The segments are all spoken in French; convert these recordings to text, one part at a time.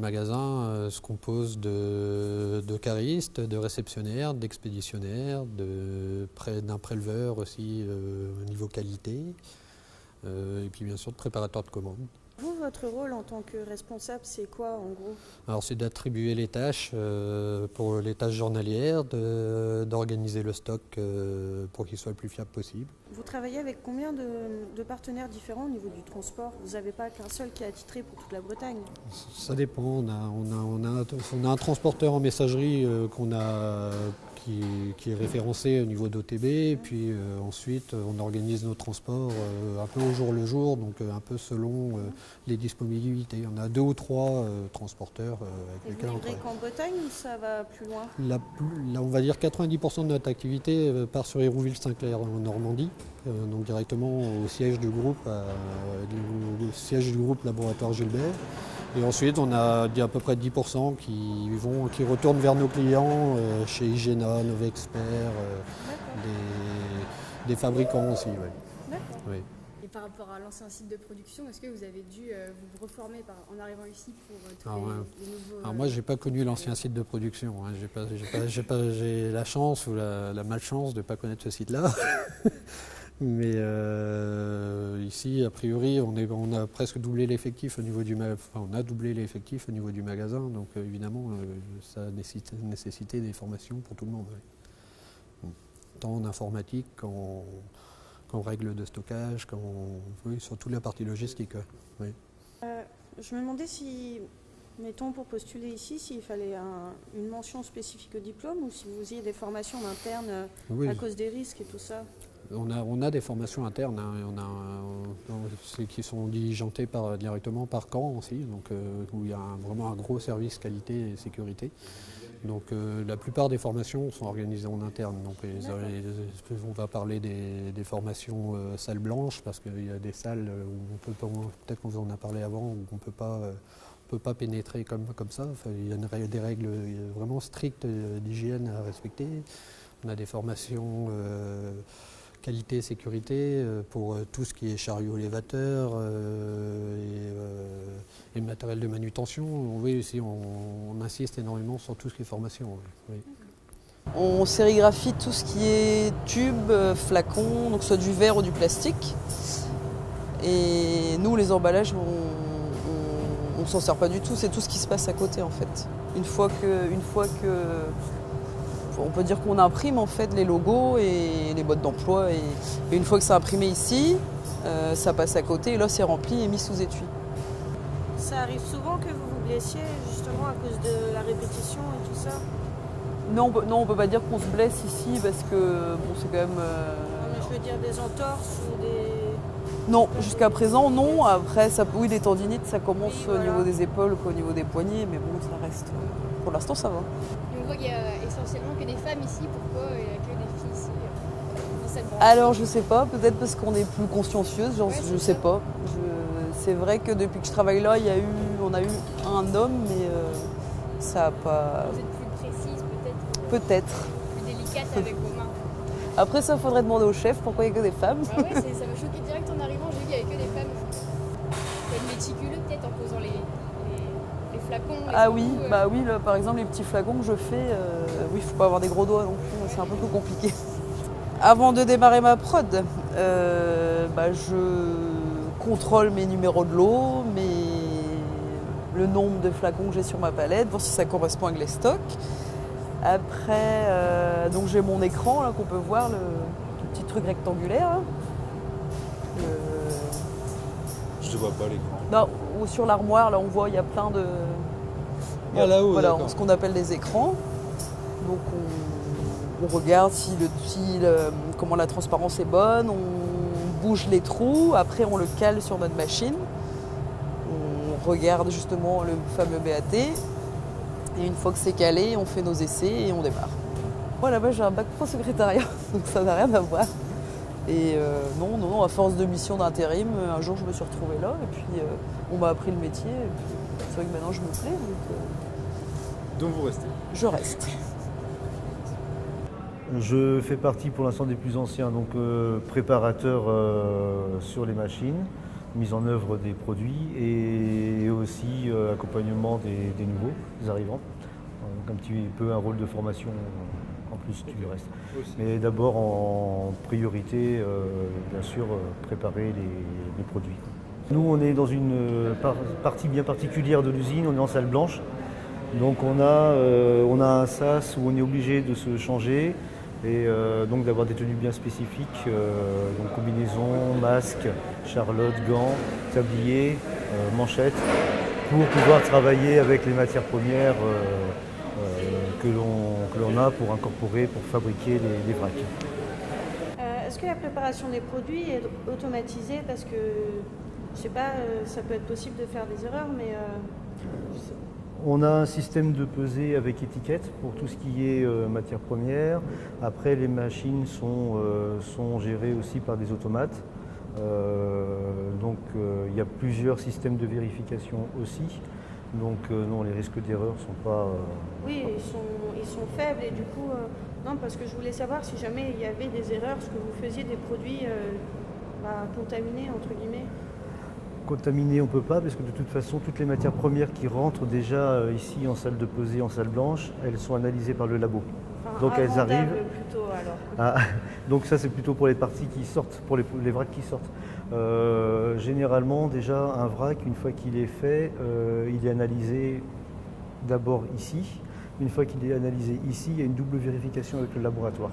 le magasin euh, se compose de, de caristes, de réceptionnaires, d'expéditionnaires, d'un préleveur aussi euh, au niveau qualité, euh, et puis bien sûr de préparateur de commandes. Vous, votre rôle en tant que responsable, c'est quoi en gros? Alors c'est d'attribuer les tâches euh, pour les tâches journalières, d'organiser le stock euh, pour qu'il soit le plus fiable possible. Vous travaillez avec combien de, de partenaires différents au niveau du transport? Vous n'avez pas qu'un seul qui est attitré pour toute la Bretagne? Ça dépend. On a, on a, on a, un- on a un transporteur en messagerie euh, qu'on a, qui, qui est référencé au niveau d'OTB. Et puis euh, ensuite, on organise nos transports euh, un peu au jour le jour, donc euh, un peu selon euh, les disponibilités. On a deux ou trois euh, transporteurs euh, Et avec vous lesquels on travaille. qu'en Bretagne ou ça va plus loin? La on va dire 90% de notre activité euh, part sur Hérouville-Saint-Clair en Normandie, euh, donc directement au siège du groupe, du- au siège du groupe Laboratoire Gilbert. Et ensuite, on a à peu près 10% qui, vont, qui retournent vers nos clients euh, chez Igena, Novexpert, euh, des, des fabricants aussi. ouais. D'accord. Oui. Et par rapport à l'ancien site de production, est-ce que vous avez dû euh, vous reformer par- en arrivant ici pour euh, Ah trouver ouais. les nouveaux Alors euh, moi, j'ai pas connu l'ancien site de production. hein. J'ai la chance ou la, la malchance de ne pas connaître ce site-là. Mais euh, ici, a priori, on, est, on a presque doublé l'effectif au niveau du enfin, on a doublé l'effectif au niveau du magasin. Donc euh, évidemment, euh, ça a nécessité, nécessité des formations pour tout le monde. Tant en informatique qu'en qu'en règles de stockage, qu'en oui, sur toute la partie logistique. Oui. Je me demandais si, mettons pour postuler ici, s'il fallait un- une mention spécifique au diplôme ou si vous ayez des formations en interne Oui. à cause des risques et tout ça. On a, on a des formations internes, hein, on a, on- c'est qui sont diligentées par, directement par Caen aussi, donc, euh, où il y a un- vraiment un gros service qualité et sécurité. Donc euh, la plupart des formations sont organisées en interne. Donc les- D'accord. les- on va parler des, des formations euh, salles blanches parce qu'il y a des salles où on peut peut-être qu'on vous en a parlé avant, où on peut pas, euh, on peut pas pénétrer comme, comme ça. Enfin, il y a des règles euh, vraiment strictes euh, d'hygiène à respecter. On a des formations qualité sécurité euh, pour euh, tout ce qui est chariot élévateur euh, et, et matériel de manutention. On, insiste énormément sur tout ce qui est formation. On sérigraphie tout ce qui est tube, euh, flacon, donc soit du verre ou du plastique. Et nous, les emballages, on ne s'en sert pas du tout, c'est tout ce qui se passe à côté en fait. Une fois que on peut dire qu'on imprime en fait les logos et les modes d'emploi. Et, et une fois que c'est imprimé ici, euh, ça passe à côté et là c'est rempli et mis sous étui. Ça arrive souvent que vous vous blessiez justement à cause de la répétition et tout ça? Non, on on peut pas dire qu'on se blesse ici parce que bon, c'est quand même. euh, Non, mais Je veux dire des entorses ou des... Non, jusqu'à présent, non. Après, ça, oui, les tendinites, ça commence Oui, au niveau des épaules qu'au niveau des poignets, mais bon, ça reste. euh, Pour l'instant, ça va. Et on voit qu'il y a essentiellement que des femmes ici. Pourquoi il n'y a que des filles ici euh, dans cette branche? Alors, je sais pas, peut-être parce qu'on est plus consciencieuse, genre, Ouais, je sais ça. pas. C'est vrai que depuis que je travaille là, il y a eu, on a eu un homme, mais euh, ça a pas. Vous êtes plus précise, peut-être Peut-être. plus délicate avec vos mains. Après, ça, faudrait demander au chef pourquoi il y a que des femmes. Ah ouais, ça m'a choqué direct flacons. Ah oui, euh. bah oui, là, par exemple, les petits flacons que je fais, euh, oui, faut pas avoir des gros doigts non plus, c'est un peu plus compliqué. Avant de démarrer ma prod, euh, bah, je contrôle mes numéros de lot, mes- le nombre de flacons que j'ai sur ma palette, voir si ça correspond avec les stocks. Après, euh, donc j'ai mon écran là qu'on peut voir, le, le petit truc rectangulaire. Le- Je te vois pas l'écran. non, ou sur l'armoire, là on voit, il y a plein de. Ah, là-haut, Voilà, ce qu'on appelle des écrans. Donc on, on regarde si le, si le- comment la transparence est bonne, on bouge les trous, après on le cale sur notre machine. On regarde justement le fameux BAT. Et une fois que c'est calé, on fait nos essais et on démarre. Moi j'ai un bac pro secrétariat, donc ça n'a rien à voir. Et euh, non, non, non, à force de mission d'intérim, un jour je me suis retrouvée là et puis euh, on m'a appris le métier. et puis C'est vrai que maintenant je me plais, donc euh, Donc vous restez. je reste. Je fais partie pour l'instant des plus anciens, donc euh, préparateur euh, sur les machines. mise en œuvre des produits et aussi euh, accompagnement des, des nouveaux, des arrivants. Donc un petit peu un rôle de formation en plus du reste. Mais d'abord en priorité, euh, bien sûr, préparer les, les produits. Nous, on est dans une euh, par- partie bien particulière de l'usine, on est en salle blanche. Donc on a, euh, on a un sas où on est obligé de se changer et euh, donc d'avoir des tenues bien spécifiques, euh, donc combinaison, masque, charlotte, gants, tablier, manchette, pour pouvoir travailler avec les matières premières que l'on a pour incorporer, pour fabriquer les, les vracs. Est-ce que la préparation des produits est automatisée Parce que, je sais pas, euh, ça peut être possible de faire des erreurs, mais euh, On a un système de pesée avec étiquette pour tout ce qui est euh, matière première. Après, les machines sont, euh, sont gérées aussi par des automates. Euh, donc, il y a plusieurs systèmes de vérification aussi. Donc, non, les risques d'erreur ne sont pas. oui, ils sont, ils sont faibles et du coup, non, parce que je voulais savoir si jamais il y avait des erreurs, ce que vous faisiez des produits bah, contaminés, entre guillemets. Contaminés, on ne peut pas, parce que de toute façon, toutes les matières premières qui rentrent déjà euh, ici en salle de pesée, en salle blanche, elles sont analysées par le labo. Enfin, Donc, elles arrivent- plutôt alors. Ah, donc ça c'est plutôt pour les parties qui sortent, pour les, les vracs qui sortent. Euh, généralement déjà un vrac, une fois qu'il est fait, euh, il est analysé d'abord ici. Une fois qu'il est analysé ici, il y a une double vérification avec le laboratoire.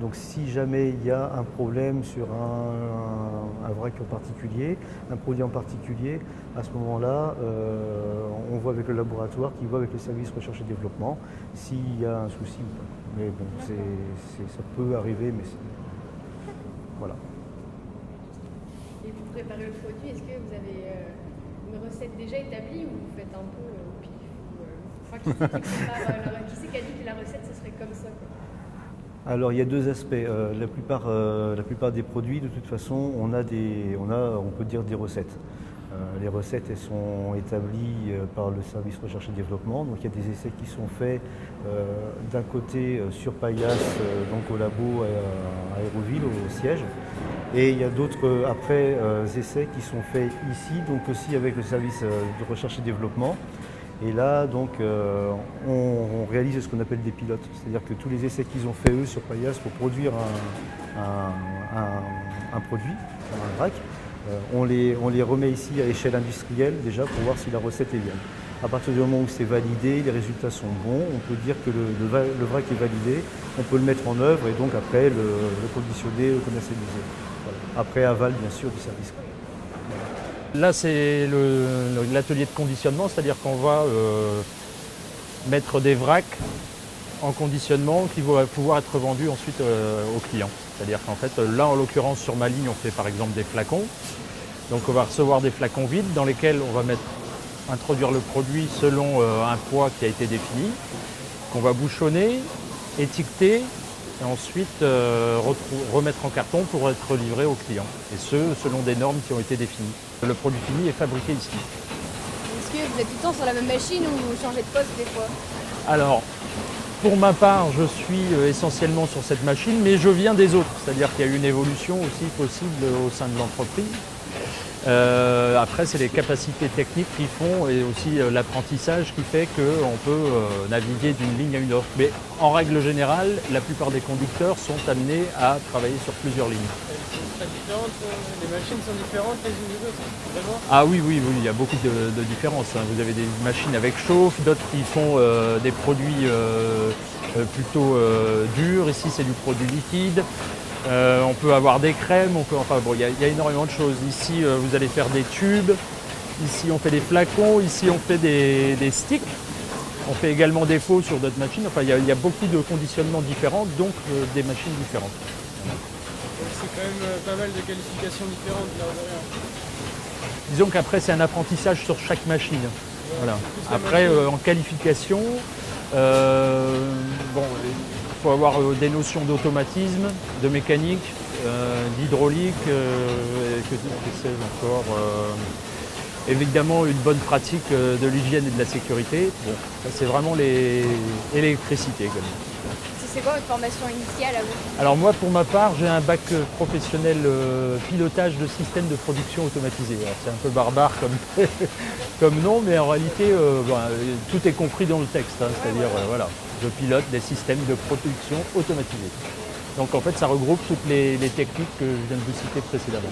Donc si jamais il y a un problème sur un, un- un vrac en particulier, un produit en particulier, à ce moment-là, euh, on voit avec le laboratoire qui voit avec le service recherche et développement s'il y a un souci ou pas. Mais bon, ça peut arriver, mais c'est... Voilà. Et pour préparer le produit, est-ce que vous avez euh, une recette déjà établie ou vous faites un peu euh, au pif qui c'est qui, prépare, la- qui c'est qui a dit que la recette ce serait comme ça quoi Alors il y a deux aspects. Euh, la, plupart, euh, la plupart des produits, de toute façon, on a, des, on a on peut dire des recettes. Euh, les recettes, elles sont établies par le service recherche et développement. Donc il y a des essais qui sont faits d'un côté sur Paillasse, donc au labo à, à Aéroville, au siège. Et il y a d'autres après essais qui sont faits ici, donc aussi avec le service de recherche et développement. Et là, donc, euh, on, réalise ce qu'on appelle des pilotes. C'est-à-dire que tous les essais qu'ils ont fait eux sur Paillasse pour produire un, produit, un vrac, euh, on, les, remet ici à échelle industrielle déjà pour voir si la recette est bien. À partir du moment où c'est validé, les résultats sont bons, on peut dire que le, vrac est validé, on peut le mettre en œuvre et donc après le, conditionner, le commercialiser. Après aval bien sûr du service. Là, c'est l'atelier de conditionnement, c'est-à-dire qu'on va euh, mettre des vracs en conditionnement qui vont pouvoir être vendus ensuite euh, aux clients. C'est-à-dire qu'en fait, là, en l'occurrence, sur ma ligne, on fait par exemple des flacons. Donc, on va recevoir des flacons vides dans lesquels on va introduire le produit selon euh, un poids qui a été défini, qu'on va bouchonner, étiqueter et ensuite remettre en carton pour être livré aux clients. Et ce, selon des normes qui ont été définies. Le produit fini est fabriqué ici. Est-ce que vous êtes tout le temps sur la même machine ou vous changez de poste des fois? Alors, pour ma part, je suis euh, essentiellement sur cette machine, mais je viens des autres. C'est-à-dire qu'il y a eu une évolution aussi possible au sein de l'entreprise. Euh, après, c'est les capacités techniques qui font et aussi euh, l'apprentissage qui fait qu'on peut euh, naviguer d'une ligne à une autre. Mais en règle générale, la plupart des conducteurs sont amenés à travailler sur plusieurs lignes. Les machines sont différentes les unes des autres. Ah oui, oui, oui, il y a beaucoup de, différences. hein. Vous avez des machines avec chauffe, d'autres qui font euh, des produits euh, euh, plutôt durs. Ici, c'est du produit liquide. On peut avoir des crèmes, enfin bon, il y, a- énormément de choses. Ici, vous allez faire des tubes. Ici, on fait des flacons. Ici, on fait des, sticks. On fait également des faux sur d'autres machines. Enfin, il y, a, beaucoup de conditionnements différents, donc des machines différentes. Quand même euh, pas mal de qualifications différentes là derrière. Disons qu'après, c'est un apprentissage sur chaque machine. Voilà. Après, machine. euh, en qualification, euh, bon, il faut avoir des notions d'automatisme, de mécanique, d'hydraulique, que, que sais-je encore. évidemment, une bonne pratique de l'hygiène et de la sécurité. Bon, c'est vraiment les même. C'est quoi votre formation initiale à vous Alors moi, pour ma part, j'ai un bac euh, professionnel euh, pilotage de systèmes de production automatisé. C'est un peu barbare comme, comme nom, mais en réalité, euh, ben, tout est compris dans le texte. hein. C'est-à-dire, voilà, je pilote des systèmes de production automatisés. Donc en fait, ça regroupe toutes les techniques que je viens de vous citer précédemment.